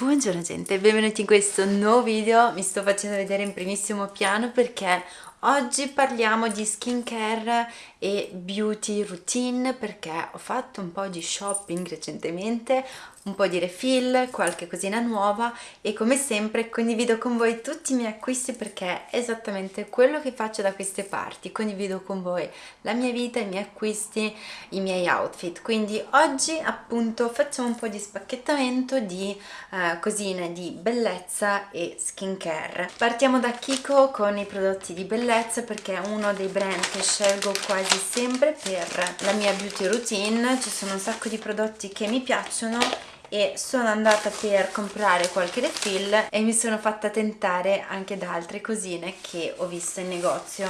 Buongiorno gente, benvenuti in questo nuovo video, mi sto facendo vedere in primissimo piano perché oggi parliamo di skincare e beauty routine perché ho fatto un po' di shopping recentemente, un po' di refill, qualche cosina nuova e come sempre condivido con voi tutti i miei acquisti perché è esattamente quello che faccio da queste parti, condivido con voi la mia vita, i miei acquisti, i miei outfit, quindi oggi appunto facciamo un po' di spacchettamento di eh, cosine di bellezza e skincare. Partiamo da Kiko con i prodotti di bellezza perché è uno dei brand che scelgo quasi sempre per la mia beauty routine, ci sono un sacco di prodotti che mi piacciono e sono andata per comprare qualche refill e mi sono fatta tentare anche da altre cosine che ho visto in negozio.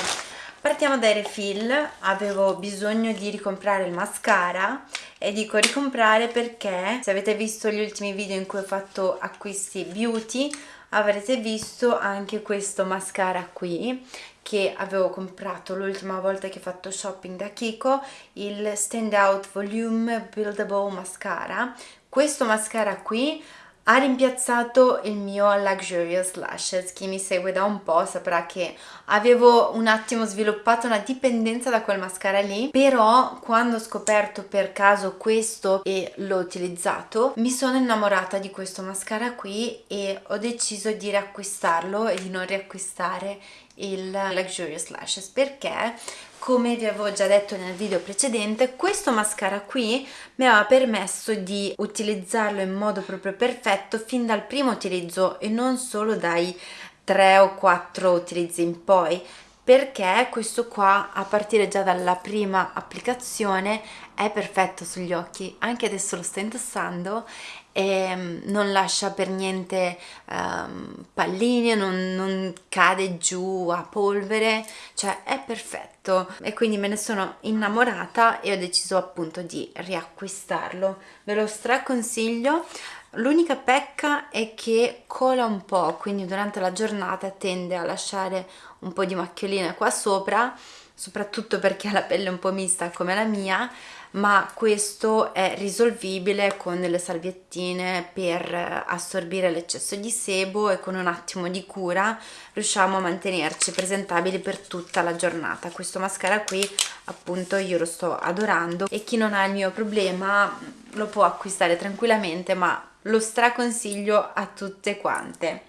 Partiamo dai refill. Avevo bisogno di ricomprare il mascara e dico ricomprare perché se avete visto gli ultimi video in cui ho fatto acquisti beauty avrete visto anche questo mascara qui che avevo comprato l'ultima volta che ho fatto shopping da Kiko il Stand Out Volume Buildable Mascara. Questo mascara qui ha rimpiazzato il mio Luxurious Lashes chi mi segue da un po' saprà che avevo un attimo sviluppato una dipendenza da quel mascara lì però quando ho scoperto per caso questo e l'ho utilizzato mi sono innamorata di questo mascara qui e ho deciso di riacquistarlo e di non riacquistare il Luxurious Lashes. Perché come vi avevo già detto nel video precedente questo mascara qui mi aveva permesso di utilizzarlo in modo proprio perfetto fin dal primo utilizzo e non solo dai 3 o 4 utilizzi in poi perché questo qua a partire già dalla prima applicazione è perfetto sugli occhi anche adesso lo sto indossando e mm, non lascia per niente um, palline, non, non cade giù a polvere, cioè è perfetto e quindi me ne sono innamorata e ho deciso appunto di riacquistarlo. Ve lo straconsiglio. L'unica pecca è che cola un po', quindi durante la giornata tende a lasciare un po' di macchioline qua sopra, soprattutto perché ha la pelle un po' mista come la mia, ma questo è risolvibile con delle salviettine per assorbire l'eccesso di sebo e con un attimo di cura riusciamo a mantenerci presentabili per tutta la giornata. Questo mascara qui appunto io lo sto adorando e chi non ha il mio problema lo può acquistare tranquillamente ma lo straconsiglio a tutte quante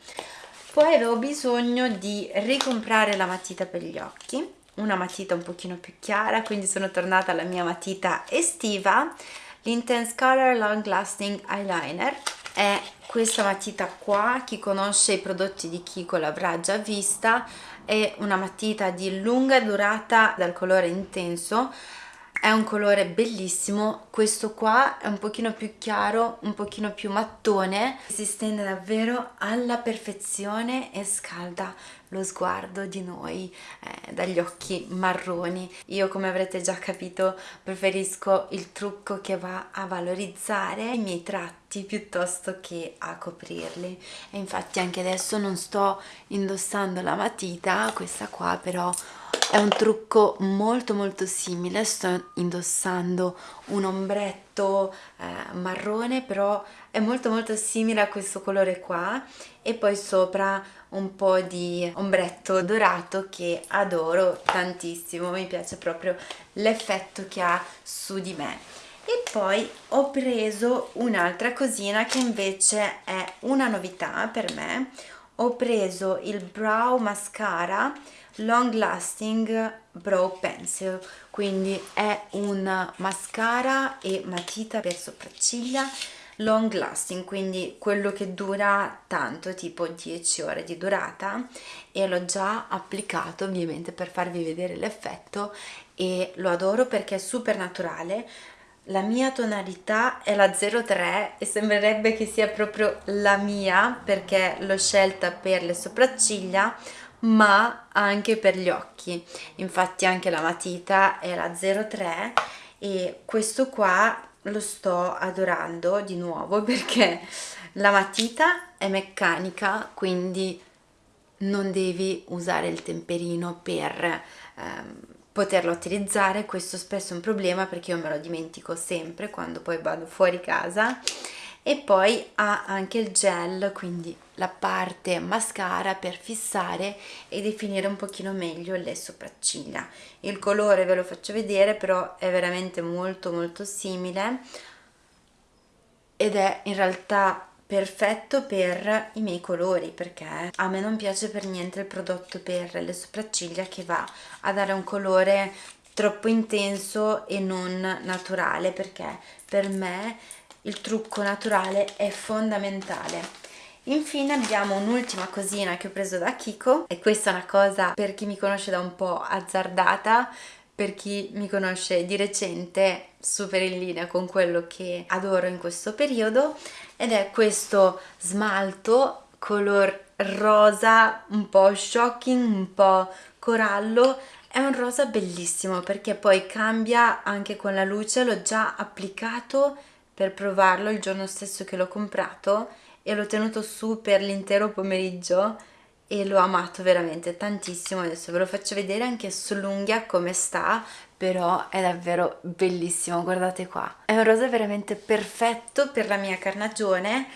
poi avevo bisogno di ricomprare la matita per gli occhi una matita un pochino più chiara quindi sono tornata alla mia matita estiva. l'Intense Color Long Lasting Eyeliner è questa matita qua chi conosce i prodotti di Kiko l'avrà già vista è una matita di lunga durata dal colore intenso è un colore bellissimo. Questo qua è un pochino più chiaro un pochino più mattone. Si stende davvero alla perfezione e scalda lo sguardo di noi eh, dagli occhi marroni. Io come avrete già capito preferisco il trucco che va a valorizzare i miei tratti piuttosto che a coprirli. E infatti anche adesso non sto indossando la matita questa qua però è un trucco molto molto simile. Sto indossando un ombretto eh, marrone però è molto molto simile a questo colore qua. E poi sopra un po' di ombretto dorato che adoro tantissimo. Mi piace proprio l'effetto che ha su di me. E poi ho preso un'altra cosina che invece è una novità per me. Ho preso il brow mascara long lasting brow pencil quindi è un mascara e matita per sopracciglia long lasting quindi quello che dura tanto tipo 10 ore di durata e l'ho già applicato ovviamente per farvi vedere l'effetto e lo adoro perché è super naturale la mia tonalità è la 03 e sembrerebbe che sia proprio la mia perché l'ho scelta per le sopracciglia ma anche per gli occhi. Infatti anche la matita è la 03 e questo qua lo sto adorando di nuovo perché la matita è meccanica quindi non devi usare il temperino per ehm, poterlo utilizzare questo spesso è un problema perché io me lo dimentico sempre quando poi vado fuori casa. E poi ha anche il gel quindi la parte mascara per fissare e definire un pochino meglio le sopracciglia. Il colore ve lo faccio vedere però è veramente molto molto simile ed è in realtà perfetto per i miei colori perché a me non piace per niente il prodotto per le sopracciglia che va a dare un colore troppo intenso e non naturale perché per me il trucco naturale è fondamentale Infine abbiamo un'ultima cosina che ho preso da Kiko e questa è una cosa per chi mi conosce da un po' azzardata per chi mi conosce di recente super in linea con quello che adoro in questo periodo ed è questo smalto color rosa un po' shocking, un po' corallo. È un rosa bellissimo perché poi cambia anche con la luce l'ho già applicato per provarlo il giorno stesso che l'ho comprato e l'ho tenuto su per l'intero pomeriggio e l'ho amato veramente tantissimo. Adesso ve lo faccio vedere anche sull'unghia come sta però è davvero bellissimo guardate qua. È un rosa veramente perfetto per la mia carnagione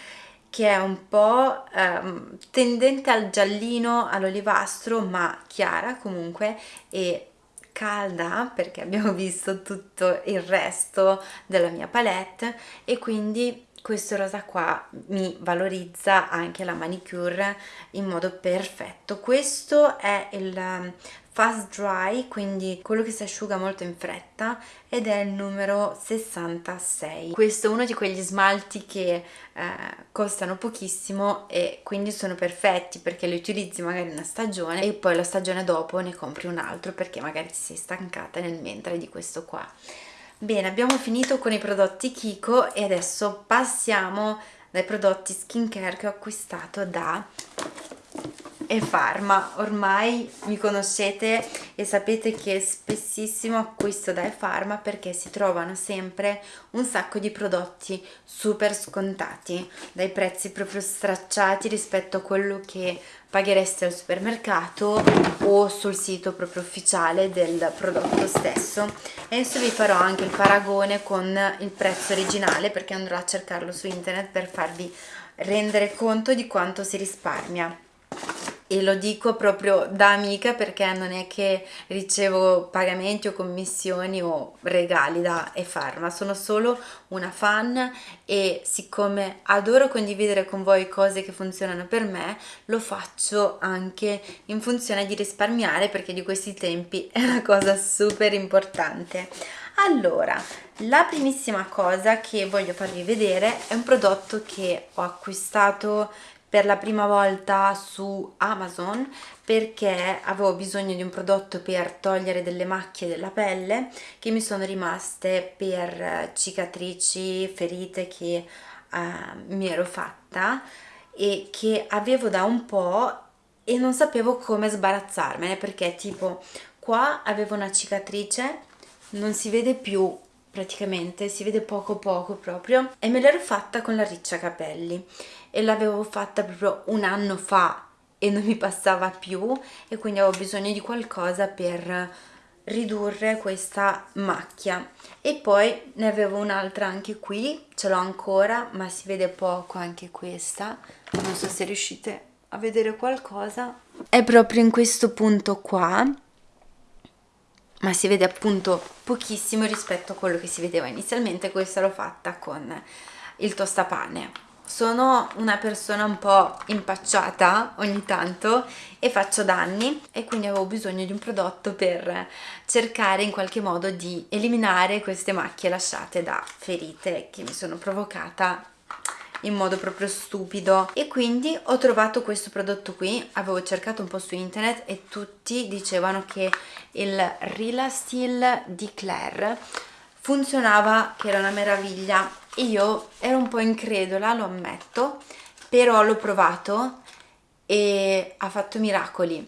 che è un po' ehm, tendente al giallino all'olivastro ma chiara comunque e calda perché abbiamo visto tutto il resto della mia palette e quindi questo rosa qua mi valorizza anche la manicure in modo perfetto. Questo è il um, fast dry quindi quello che si asciuga molto in fretta ed è il numero 66 questo è uno di quegli smalti che eh, costano pochissimo e quindi sono perfetti perché li utilizzi magari una stagione e poi la stagione dopo ne compri un altro perché magari ti sei stancata nel mentre di questo qua Bene, abbiamo finito con i prodotti Kiko e adesso passiamo dai prodotti skincare che ho acquistato da e Pharma. Ormai mi conoscete e sapete che spessissimo acquisto da Pharma perché si trovano sempre un sacco di prodotti super scontati dai prezzi proprio stracciati rispetto a quello che paghereste al supermercato o sul sito proprio ufficiale del prodotto stesso. Adesso vi farò anche il paragone con il prezzo originale perché andrò a cercarlo su internet per farvi rendere conto di quanto si risparmia e lo dico proprio da amica perché non è che ricevo pagamenti o commissioni o regali da eFarma, sono solo una fan e siccome adoro condividere con voi cose che funzionano per me, lo faccio anche in funzione di risparmiare perché di questi tempi è una cosa super importante. Allora, la primissima cosa che voglio farvi vedere è un prodotto che ho acquistato per la prima volta su Amazon perché avevo bisogno di un prodotto per togliere delle macchie della pelle che mi sono rimaste per cicatrici, ferite che uh, mi ero fatta e che avevo da un po' e non sapevo come sbarazzarmene perché tipo qua avevo una cicatrice non si vede più praticamente, si vede poco poco proprio e me l'ero fatta con la riccia capelli e l'avevo fatta proprio un anno fa e non mi passava più e quindi avevo bisogno di qualcosa per ridurre questa macchia. E poi ne avevo un'altra anche qui ce l'ho ancora ma si vede poco anche questa. Non so se riuscite a vedere qualcosa. È proprio in questo punto qua ma si vede appunto pochissimo rispetto a quello che si vedeva inizialmente. Questa l'ho fatta con il tostapane sono una persona un po' impacciata ogni tanto e faccio danni e quindi avevo bisogno di un prodotto per cercare in qualche modo di eliminare queste macchie lasciate da ferite che mi sono provocata in modo proprio stupido. E quindi ho trovato questo prodotto qui avevo cercato un po' su internet e tutti dicevano che il Relastil di Claire funzionava che era una meraviglia io ero un po' incredula lo ammetto però l'ho provato e ha fatto miracoli.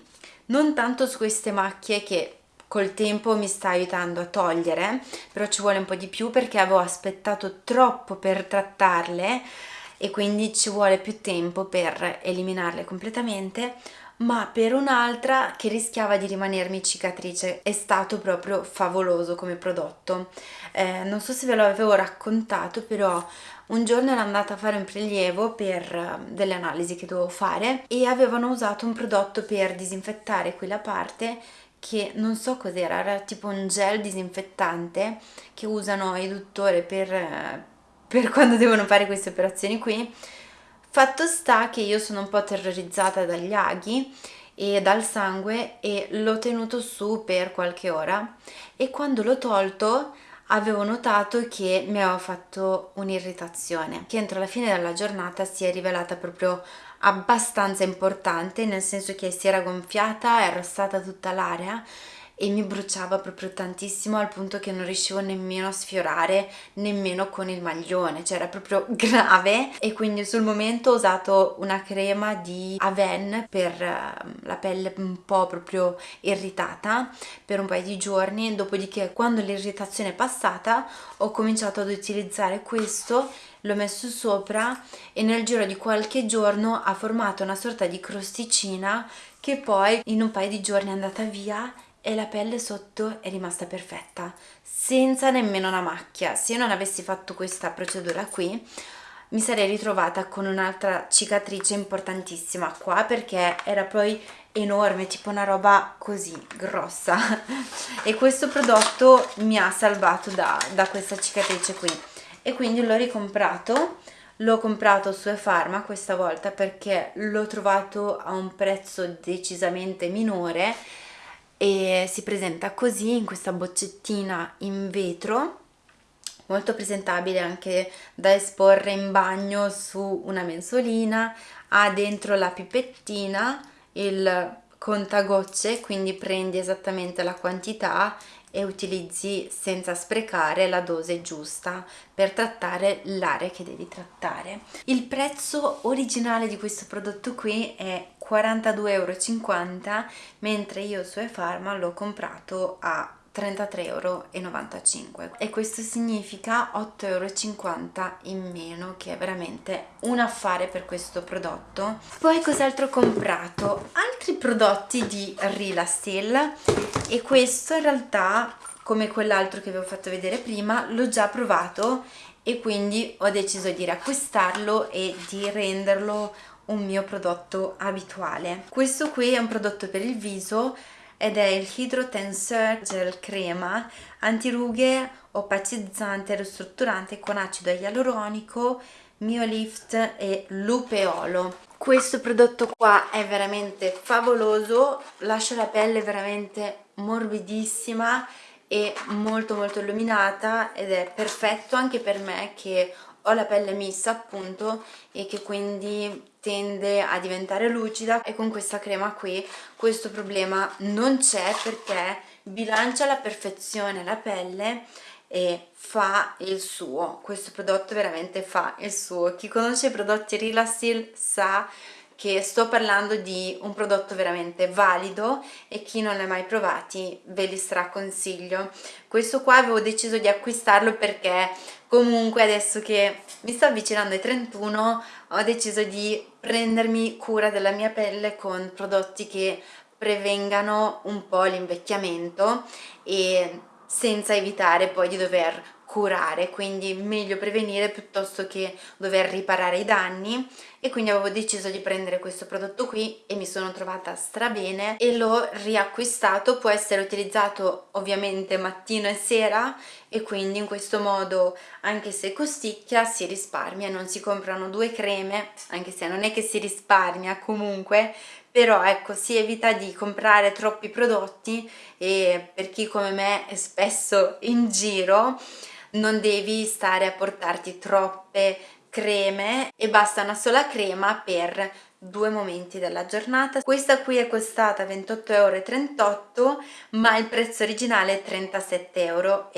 Non tanto su queste macchie che col tempo mi sta aiutando a togliere però ci vuole un po' di più perché avevo aspettato troppo per trattarle e quindi ci vuole più tempo per eliminarle completamente ma per un'altra che rischiava di rimanermi cicatrice. È stato proprio favoloso come prodotto. Eh, non so se ve l'avevo raccontato, però un giorno ero andata a fare un prelievo per eh, delle analisi che dovevo fare e avevano usato un prodotto per disinfettare quella parte che non so cos'era, era tipo un gel disinfettante che usano i dottori per, eh, per quando devono fare queste operazioni qui Fatto sta che io sono un po' terrorizzata dagli aghi e dal sangue e l'ho tenuto su per qualche ora e quando l'ho tolto avevo notato che mi aveva fatto un'irritazione che entro la fine della giornata si è rivelata proprio abbastanza importante nel senso che si era gonfiata, era stata tutta l'area e mi bruciava proprio tantissimo al punto che non riuscivo nemmeno a sfiorare nemmeno con il maglione cioè era proprio grave. E quindi sul momento ho usato una crema di Aven per ehm, la pelle un po' proprio irritata per un paio di giorni. Dopodiché quando l'irritazione è passata ho cominciato ad utilizzare questo l'ho messo sopra e nel giro di qualche giorno ha formato una sorta di crosticina che poi in un paio di giorni è andata via e la pelle sotto è rimasta perfetta senza nemmeno una macchia. Se io non avessi fatto questa procedura qui mi sarei ritrovata con un'altra cicatrice importantissima qua perché era poi enorme tipo una roba così grossa. E questo prodotto mi ha salvato da, da questa cicatrice qui. E quindi l'ho ricomprato l'ho comprato su eFarma questa volta perché l'ho trovato a un prezzo decisamente minore e si presenta così in questa boccettina in vetro molto presentabile anche da esporre in bagno su una mensolina ha dentro la pipettina il contagocce quindi prendi esattamente la quantità e utilizzi senza sprecare la dose giusta per trattare l'area che devi trattare. Il prezzo originale di questo prodotto qui è 42,50 euro mentre io su eFarma l'ho comprato a 33,95 euro e questo significa 8,50 euro in meno che è veramente un affare per questo prodotto poi cos'altro ho comprato? altri prodotti di Rilastil e questo in realtà come quell'altro che vi ho fatto vedere prima l'ho già provato e quindi ho deciso di riacquistarlo e di renderlo un mio prodotto abituale questo qui è un prodotto per il viso ed è il Hydro Tensor Gel Crema antirughe, opacizzante e ristrutturante con acido ialuronico, Miolift e lupeolo. Questo prodotto qua è veramente favoloso, lascia la pelle veramente morbidissima e molto molto illuminata ed è perfetto anche per me che ho la pelle mista appunto e che quindi tende a diventare lucida. E con questa crema qui questo problema non c'è perché bilancia alla perfezione la pelle e fa il suo. Questo prodotto veramente fa il suo. Chi conosce i prodotti Relasil sa che sto parlando di un prodotto veramente valido e chi non li ha mai provati ve li straconsiglio. Questo qua avevo deciso di acquistarlo perché comunque adesso che mi sto avvicinando ai 31 ho deciso di prendermi cura della mia pelle con prodotti che prevengano un po' l'invecchiamento e senza evitare poi di dover curare quindi meglio prevenire piuttosto che dover riparare i danni. E quindi avevo deciso di prendere questo prodotto qui e mi sono trovata strabene e l'ho riacquistato. Può essere utilizzato ovviamente mattino e sera e quindi in questo modo anche se costicchia si risparmia. Non si comprano due creme anche se non è che si risparmia comunque però ecco si evita di comprare troppi prodotti e per chi come me è spesso in giro non devi stare a portarti troppe creme e basta una sola crema per due momenti della giornata. Questa qui è costata 28,38 euro ma il prezzo originale è 37,90 euro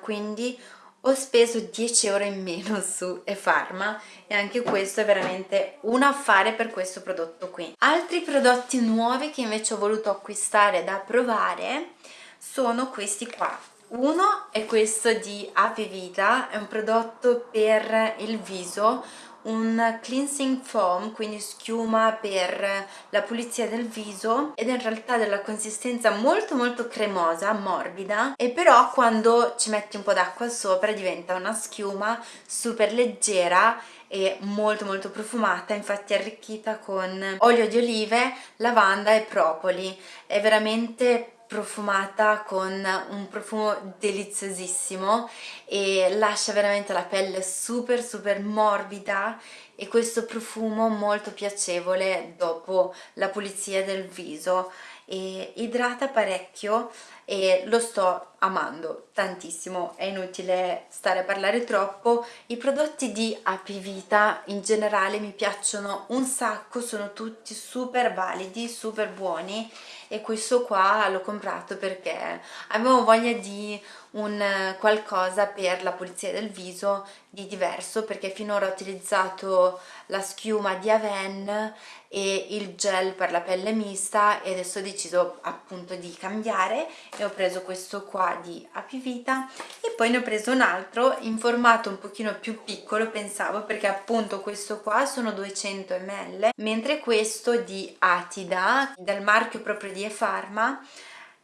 quindi ho speso 10 euro in meno su eFarma e anche questo è veramente un affare per questo prodotto qui. Altri prodotti nuovi che invece ho voluto acquistare da provare sono questi qua uno è questo di Ave Vita, è un prodotto per il viso un cleansing foam quindi schiuma per la pulizia del viso ed è in realtà della consistenza molto molto cremosa morbida e però quando ci metti un po' d'acqua sopra diventa una schiuma super leggera e molto molto profumata infatti arricchita con olio di olive, lavanda e propoli. È veramente profumata con un profumo deliziosissimo e lascia veramente la pelle super super morbida e questo profumo molto piacevole dopo la pulizia del viso e idrata parecchio e lo sto amando tantissimo, è inutile stare a parlare troppo. I prodotti di Apivita in generale mi piacciono un sacco, sono tutti super validi, super buoni e questo qua l'ho comprato perché avevo voglia di un qualcosa per la pulizia del viso di diverso perché finora ho utilizzato la schiuma di Aven e il gel per la pelle mista e adesso ho deciso appunto di cambiare e ho preso questo qua di Apivita e poi ne ho preso un altro in formato un pochino più piccolo pensavo perché appunto questo qua sono 200 ml mentre questo di Atida del marchio proprio di Efarma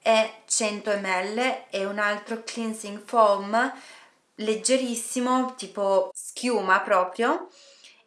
è 100 ml e un altro cleansing foam leggerissimo tipo schiuma proprio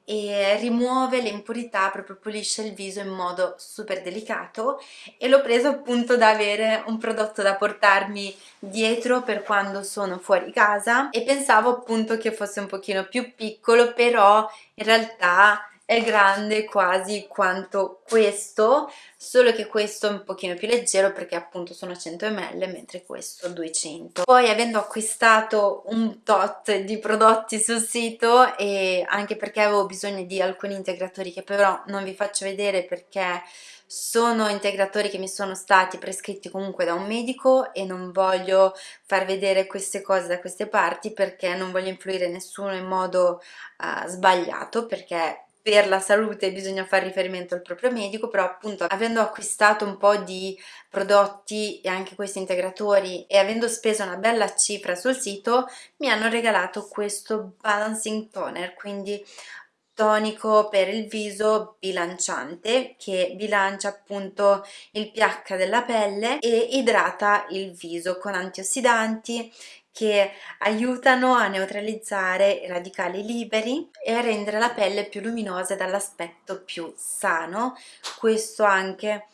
e rimuove le impurità, proprio pulisce il viso in modo super delicato e l'ho preso appunto da avere un prodotto da portarmi dietro per quando sono fuori casa e pensavo appunto che fosse un pochino più piccolo però in realtà è grande quasi quanto questo solo che questo è un pochino più leggero perché appunto sono 100 ml mentre questo 200 poi avendo acquistato un tot di prodotti sul sito e anche perché avevo bisogno di alcuni integratori che però non vi faccio vedere perché sono integratori che mi sono stati prescritti comunque da un medico e non voglio far vedere queste cose da queste parti perché non voglio influire nessuno in modo uh, sbagliato perché per la salute bisogna fare riferimento al proprio medico, però appunto avendo acquistato un po' di prodotti e anche questi integratori e avendo speso una bella cifra sul sito mi hanno regalato questo balancing toner, quindi tonico per il viso bilanciante che bilancia appunto il pH della pelle e idrata il viso con antiossidanti che aiutano a neutralizzare i radicali liberi e a rendere la pelle più luminosa e dall'aspetto più sano. Questo anche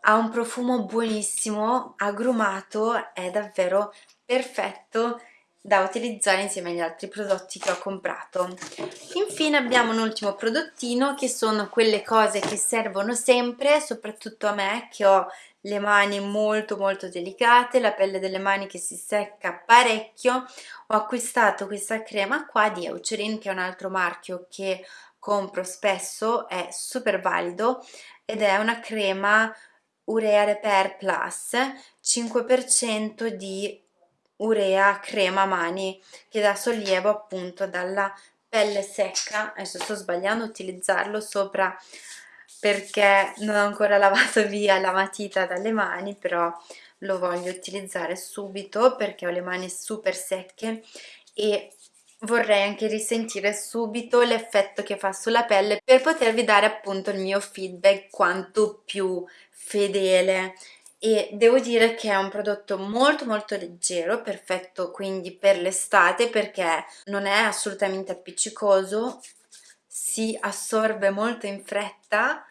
ha un profumo buonissimo, agrumato, è davvero perfetto da utilizzare insieme agli altri prodotti che ho comprato. Infine abbiamo un ultimo prodottino che sono quelle cose che servono sempre, soprattutto a me che ho le mani molto molto delicate, la pelle delle mani che si secca parecchio, ho acquistato questa crema qua di Eucerin che è un altro marchio che compro spesso, è super valido ed è una crema Urea Repair Plus 5% di urea crema mani che dà sollievo appunto dalla pelle secca. Adesso sto sbagliando a utilizzarlo sopra perché non ho ancora lavato via la matita dalle mani però lo voglio utilizzare subito perché ho le mani super secche e vorrei anche risentire subito l'effetto che fa sulla pelle per potervi dare appunto il mio feedback quanto più fedele. E devo dire che è un prodotto molto molto leggero, perfetto quindi per l'estate perché non è assolutamente appiccicoso, si assorbe molto in fretta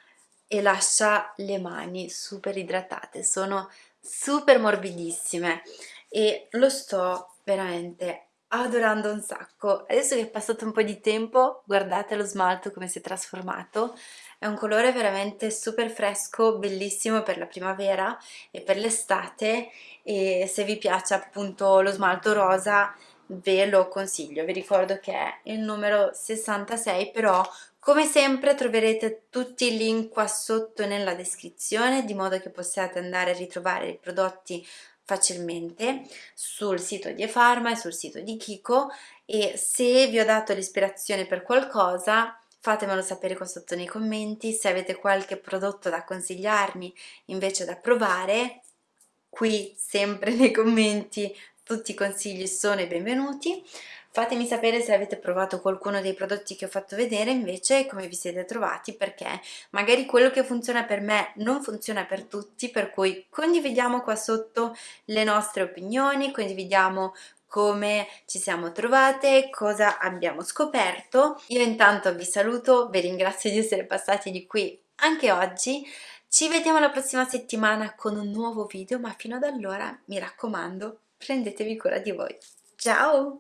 e lascia le mani super idratate, sono super morbidissime e lo sto veramente adorando un sacco. Adesso che è passato un po' di tempo, guardate lo smalto come si è trasformato, è un colore veramente super fresco, bellissimo per la primavera e per l'estate. E se vi piace appunto lo smalto rosa ve lo consiglio, vi ricordo che è il numero 66 però come sempre troverete tutti i link qua sotto nella descrizione di modo che possiate andare a ritrovare i prodotti facilmente sul sito di eFarma e sul sito di Kiko. E se vi ho dato l'ispirazione per qualcosa fatemelo sapere qua sotto nei commenti. Se avete qualche prodotto da consigliarmi invece da provare qui sempre nei commenti tutti i consigli sono i benvenuti Fatemi sapere se avete provato qualcuno dei prodotti che ho fatto vedere invece come vi siete trovati perché magari quello che funziona per me non funziona per tutti per cui condividiamo qua sotto le nostre opinioni, condividiamo come ci siamo trovate, cosa abbiamo scoperto. Io intanto vi saluto, vi ringrazio di essere passati di qui anche oggi. Ci vediamo la prossima settimana con un nuovo video, ma fino ad allora mi raccomando, prendetevi cura di voi. Ciao!